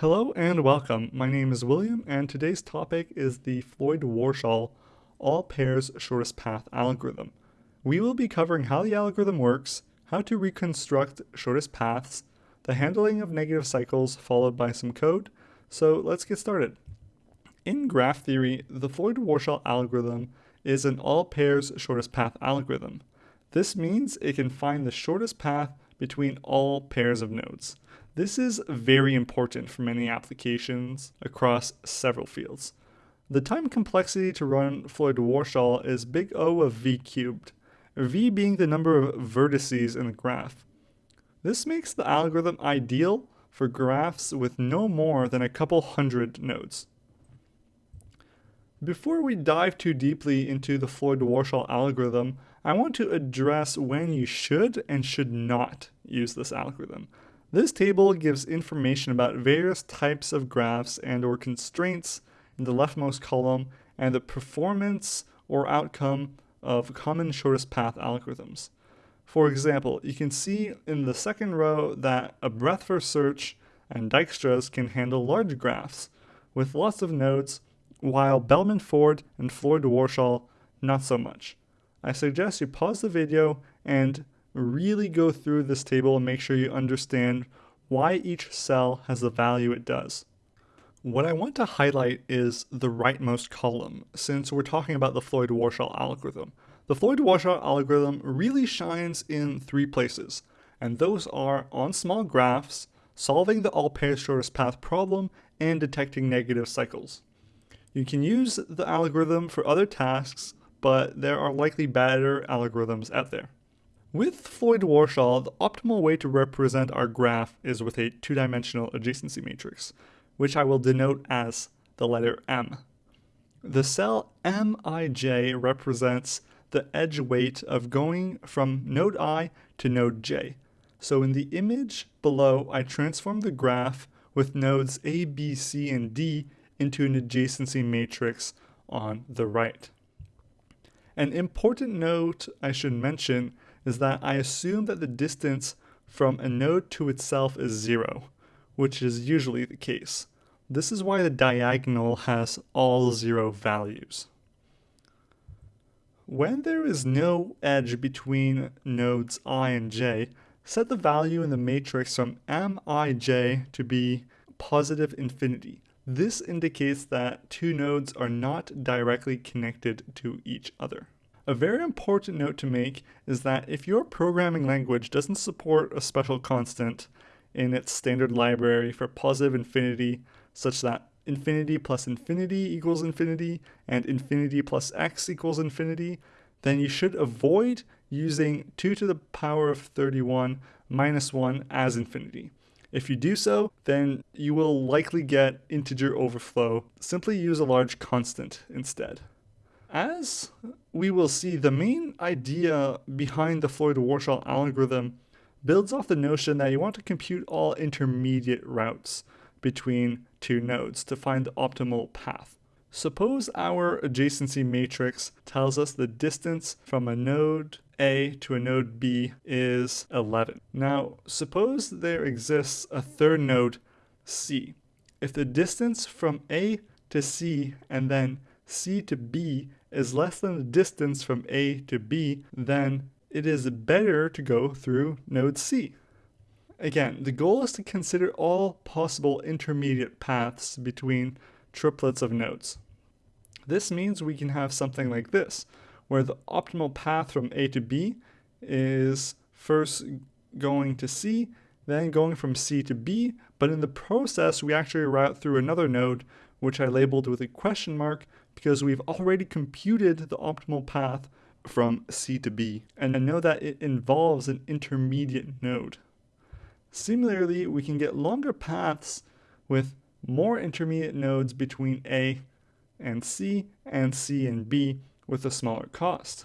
Hello and welcome. My name is William and today's topic is the Floyd-Warshall all pairs shortest path algorithm. We will be covering how the algorithm works, how to reconstruct shortest paths, the handling of negative cycles followed by some code. So let's get started. In graph theory, the Floyd-Warshall algorithm is an all pairs shortest path algorithm. This means it can find the shortest path between all pairs of nodes. This is very important for many applications across several fields. The time complexity to run Floyd-Warshall is big O of v cubed, v being the number of vertices in the graph. This makes the algorithm ideal for graphs with no more than a couple hundred nodes. Before we dive too deeply into the Floyd-Warshall algorithm, I want to address when you should and should not use this algorithm. This table gives information about various types of graphs and or constraints in the leftmost column and the performance or outcome of common shortest path algorithms. For example, you can see in the second row that a breadth first search and Dijkstra's can handle large graphs with lots of nodes, while Bellman Ford and Floyd-Warshall not so much. I suggest you pause the video and really go through this table and make sure you understand why each cell has the value it does. What I want to highlight is the rightmost column, since we're talking about the Floyd-Warshall algorithm. The Floyd-Warshall algorithm really shines in three places, and those are on small graphs, solving the all pairs shortest path problem, and detecting negative cycles. You can use the algorithm for other tasks, but there are likely better algorithms out there. With Floyd-Warshall, the optimal way to represent our graph is with a two-dimensional adjacency matrix, which I will denote as the letter M. The cell Mij represents the edge weight of going from node i to node j. So in the image below, I transform the graph with nodes a, b, c, and d into an adjacency matrix on the right. An important note I should mention is that I assume that the distance from a node to itself is zero, which is usually the case. This is why the diagonal has all zero values. When there is no edge between nodes i and j, set the value in the matrix from mij to be positive infinity. This indicates that two nodes are not directly connected to each other. A very important note to make is that if your programming language doesn't support a special constant in its standard library for positive infinity, such that infinity plus infinity equals infinity and infinity plus x equals infinity, then you should avoid using 2 to the power of 31 minus 1 as infinity. If you do so, then you will likely get integer overflow. Simply use a large constant instead. As we will see, the main idea behind the Floyd-Warshall algorithm builds off the notion that you want to compute all intermediate routes between two nodes to find the optimal path. Suppose our adjacency matrix tells us the distance from a node A to a node B is 11. Now, suppose there exists a third node C. If the distance from A to C and then C to B is less than the distance from A to B, then it is better to go through node C. Again, the goal is to consider all possible intermediate paths between triplets of nodes. This means we can have something like this, where the optimal path from A to B is first going to C, then going from C to B, but in the process we actually route through another node, which I labeled with a question mark because we've already computed the optimal path from C to B, and I know that it involves an intermediate node. Similarly, we can get longer paths with more intermediate nodes between A and C and C and B with a smaller cost.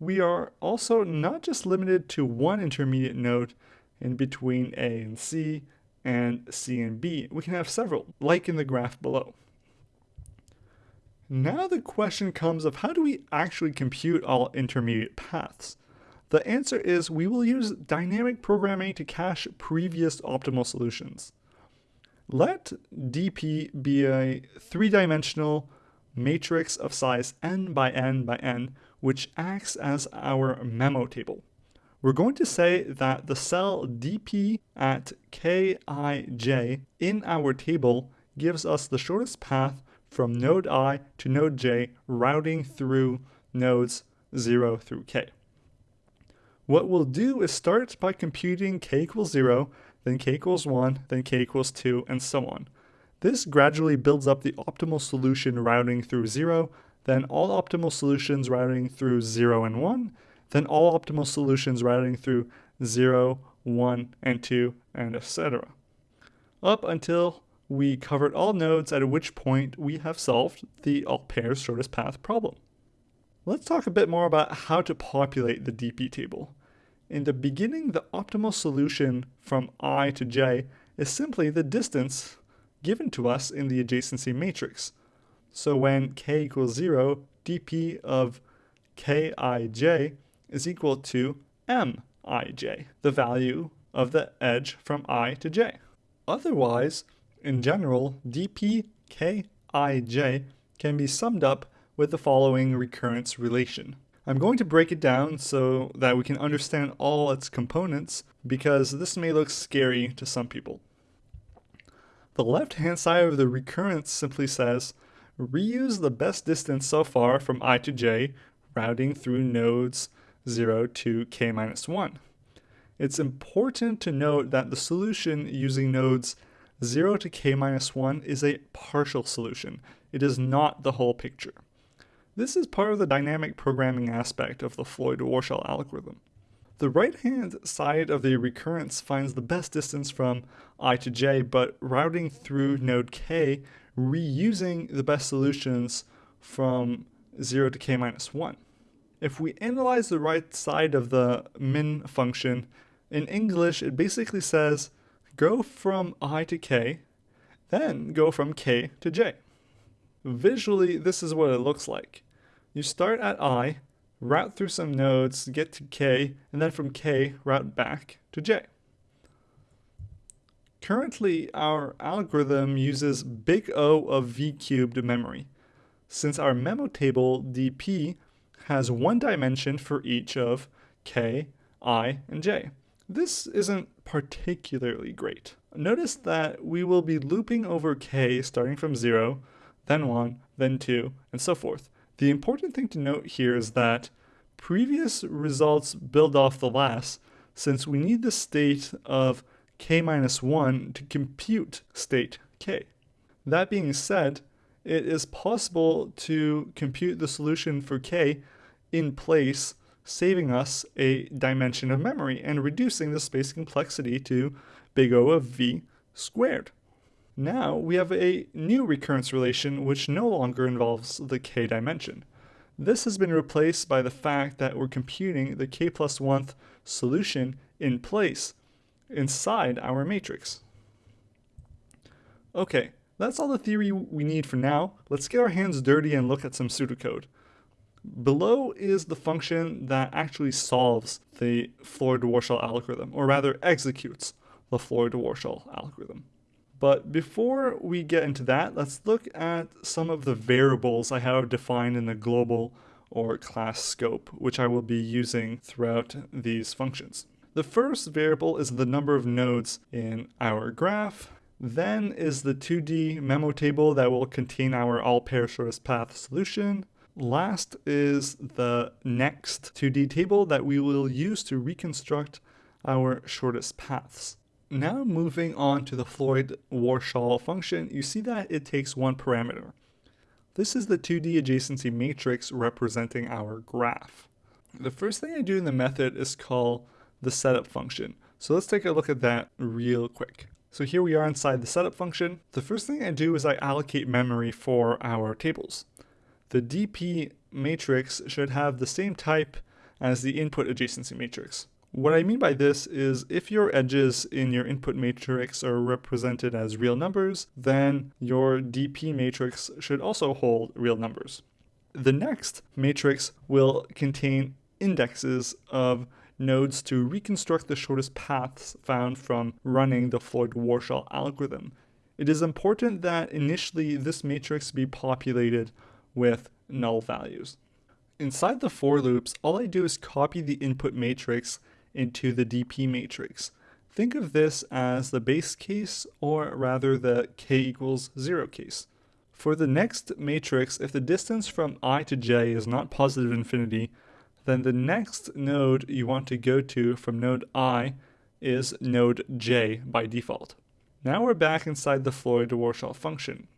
We are also not just limited to one intermediate node in between A and C and C and B. We can have several, like in the graph below. Now the question comes of how do we actually compute all intermediate paths? The answer is we will use dynamic programming to cache previous optimal solutions. Let dp be a three-dimensional matrix of size n by n by n, which acts as our memo table. We're going to say that the cell dp at kij in our table gives us the shortest path from node i to node j routing through nodes 0 through k. What we'll do is start by computing k equals 0, then k equals 1, then k equals 2, and so on. This gradually builds up the optimal solution routing through 0, then all optimal solutions routing through 0 and 1, then all optimal solutions routing through 0, 1, and 2, and etc. Up until we covered all nodes at which point we have solved the all pairs shortest path problem. Let's talk a bit more about how to populate the DP table. In the beginning, the optimal solution from i to j is simply the distance given to us in the adjacency matrix. So when k equals 0, dp of kij is equal to mij, the value of the edge from i to j. Otherwise, in general, dpkij can be summed up with the following recurrence relation. I'm going to break it down so that we can understand all its components because this may look scary to some people. The left-hand side of the recurrence simply says, reuse the best distance so far from i to j, routing through nodes 0 to k minus 1. It's important to note that the solution using nodes 0 to k minus 1 is a partial solution. It is not the whole picture. This is part of the dynamic programming aspect of the Floyd-Warshall algorithm. The right-hand side of the recurrence finds the best distance from i to j, but routing through node k, reusing the best solutions from 0 to k minus 1. If we analyze the right side of the min function, in English it basically says go from i to k, then go from k to j. Visually, this is what it looks like. You start at i, route through some nodes, get to k, and then from k, route back to j. Currently, our algorithm uses big O of v cubed memory. Since our memo table dp has one dimension for each of k, i, and j. This isn't particularly great. Notice that we will be looping over k starting from 0, then 1, then 2, and so forth. The important thing to note here is that previous results build off the last, since we need the state of k minus 1 to compute state k. That being said, it is possible to compute the solution for k in place, saving us a dimension of memory and reducing the space complexity to big O of v squared. Now we have a new recurrence relation which no longer involves the k dimension. This has been replaced by the fact that we're computing the k plus 1th solution in place inside our matrix. Okay, that's all the theory we need for now. Let's get our hands dirty and look at some pseudocode. Below is the function that actually solves the Floyd-Warshall algorithm, or rather executes the Floyd-Warshall algorithm. But before we get into that, let's look at some of the variables I have defined in the global or class scope, which I will be using throughout these functions. The first variable is the number of nodes in our graph. Then is the 2D memo table that will contain our all pair shortest path solution. Last is the next 2D table that we will use to reconstruct our shortest paths. Now moving on to the Floyd-Warshall function, you see that it takes one parameter. This is the 2D adjacency matrix representing our graph. The first thing I do in the method is call the setup function. So let's take a look at that real quick. So here we are inside the setup function. The first thing I do is I allocate memory for our tables. The DP matrix should have the same type as the input adjacency matrix. What I mean by this is if your edges in your input matrix are represented as real numbers, then your DP matrix should also hold real numbers. The next matrix will contain indexes of nodes to reconstruct the shortest paths found from running the Floyd-Warshall algorithm. it is important that initially this matrix be populated with null values. Inside the for loops, all I do is copy the input matrix into the DP matrix. Think of this as the base case, or rather the k equals 0 case. For the next matrix, if the distance from i to j is not positive infinity, then the next node you want to go to from node i is node j by default. Now we're back inside the Floyd-Warshall function.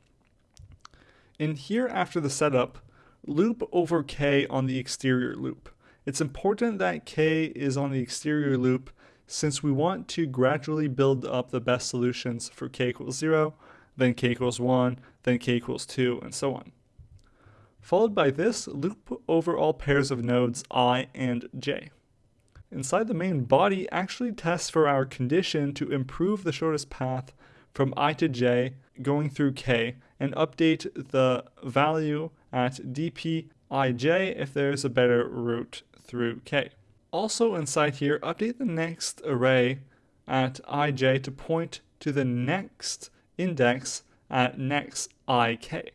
In here after the setup, loop over k on the exterior loop. It's important that k is on the exterior loop since we want to gradually build up the best solutions for k equals 0, then k equals 1, then k equals 2, and so on. Followed by this, loop over all pairs of nodes i and j inside the main body actually tests for our condition to improve the shortest path from i to j going through k and update the value at dpij if there's a better route through k. Also inside here, update the next array at ij to point to the next index at next ik.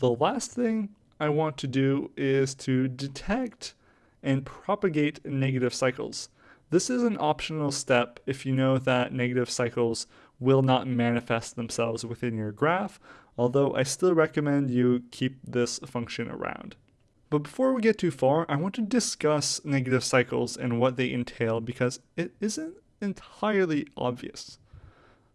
The last thing I want to do is to detect and propagate negative cycles. This is an optional step if you know that negative cycles will not manifest themselves within your graph, although I still recommend you keep this function around. But before we get too far, I want to discuss negative cycles and what they entail because it isn't entirely obvious.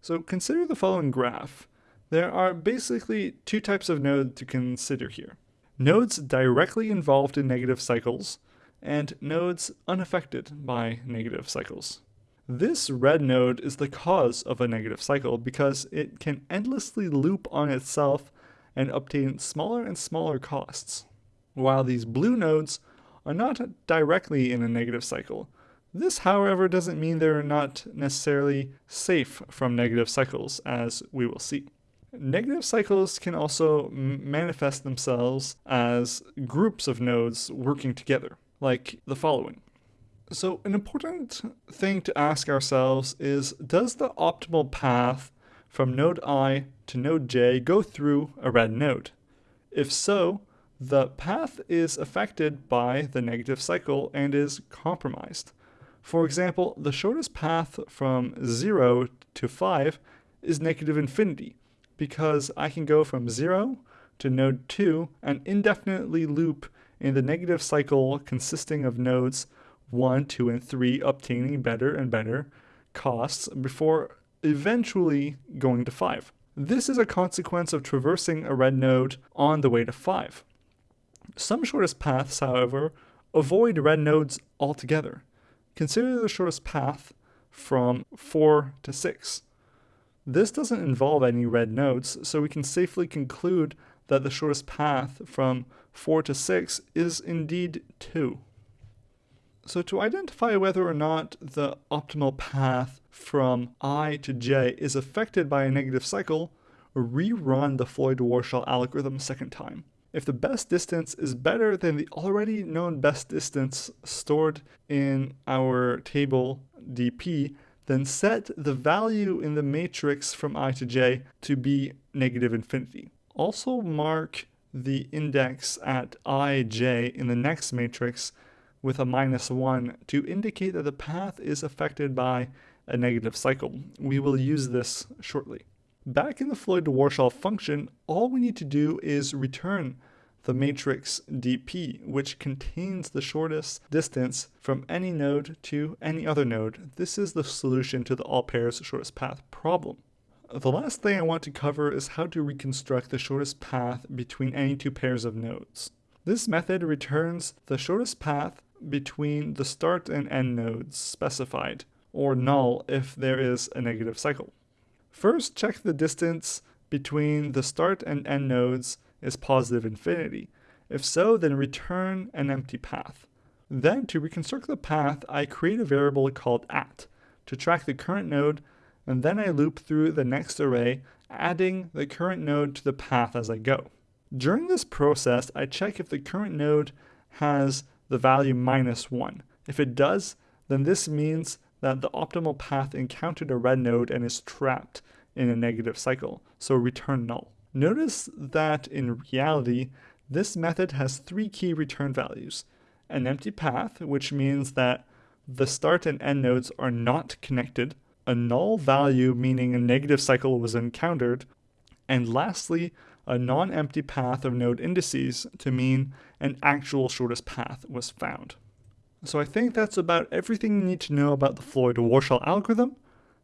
So consider the following graph. There are basically two types of nodes to consider here. Nodes directly involved in negative cycles, and nodes unaffected by negative cycles. This red node is the cause of a negative cycle because it can endlessly loop on itself and obtain smaller and smaller costs, while these blue nodes are not directly in a negative cycle. This, however, doesn't mean they're not necessarily safe from negative cycles, as we will see. Negative cycles can also manifest themselves as groups of nodes working together like the following. So, an important thing to ask ourselves is Does the optimal path from node i to node j go through a red node? If so, the path is affected by the negative cycle and is compromised. For example, the shortest path from 0 to 5 is negative infinity because I can go from 0 to node 2 and indefinitely loop in the negative cycle consisting of nodes 1, 2, and 3 obtaining better and better costs before eventually going to 5. This is a consequence of traversing a red node on the way to 5. Some shortest paths, however, avoid red nodes altogether. Consider the shortest path from 4 to 6. This doesn't involve any red nodes, so we can safely conclude that the shortest path from 4 to 6 is indeed 2. So to identify whether or not the optimal path from i to j is affected by a negative cycle, rerun the Floyd-Warshall algorithm a second time. If the best distance is better than the already known best distance stored in our table dp, then set the value in the matrix from i to j to be negative infinity. Also mark the index at ij in the next matrix with a minus 1 to indicate that the path is affected by a negative cycle. We will use this shortly. Back in the Floyd-Warshall function, all we need to do is return the matrix dp, which contains the shortest distance from any node to any other node. This is the solution to the all pairs shortest path problem. The last thing I want to cover is how to reconstruct the shortest path between any two pairs of nodes. This method returns the shortest path between the start and end nodes specified, or null if there is a negative cycle. First, check the distance between the start and end nodes is positive infinity. If so, then return an empty path. Then, to reconstruct the path, I create a variable called at to track the current node and then I loop through the next array, adding the current node to the path as I go. During this process, I check if the current node has the value minus 1. If it does, then this means that the optimal path encountered a red node and is trapped in a negative cycle, so return null. Notice that in reality, this method has three key return values. An empty path, which means that the start and end nodes are not connected, a null value meaning a negative cycle was encountered, and lastly, a non-empty path of node indices to mean an actual shortest path was found. So I think that's about everything you need to know about the Floyd-Warshall algorithm.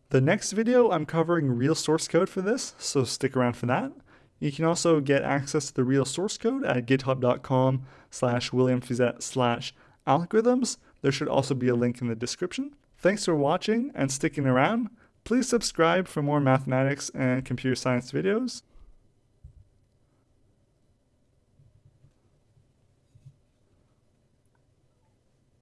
The next video, I'm covering real source code for this, so stick around for that. You can also get access to the real source code at github.com slash williamfiset slash algorithms. There should also be a link in the description. Thanks for watching and sticking around. Please subscribe for more mathematics and computer science videos.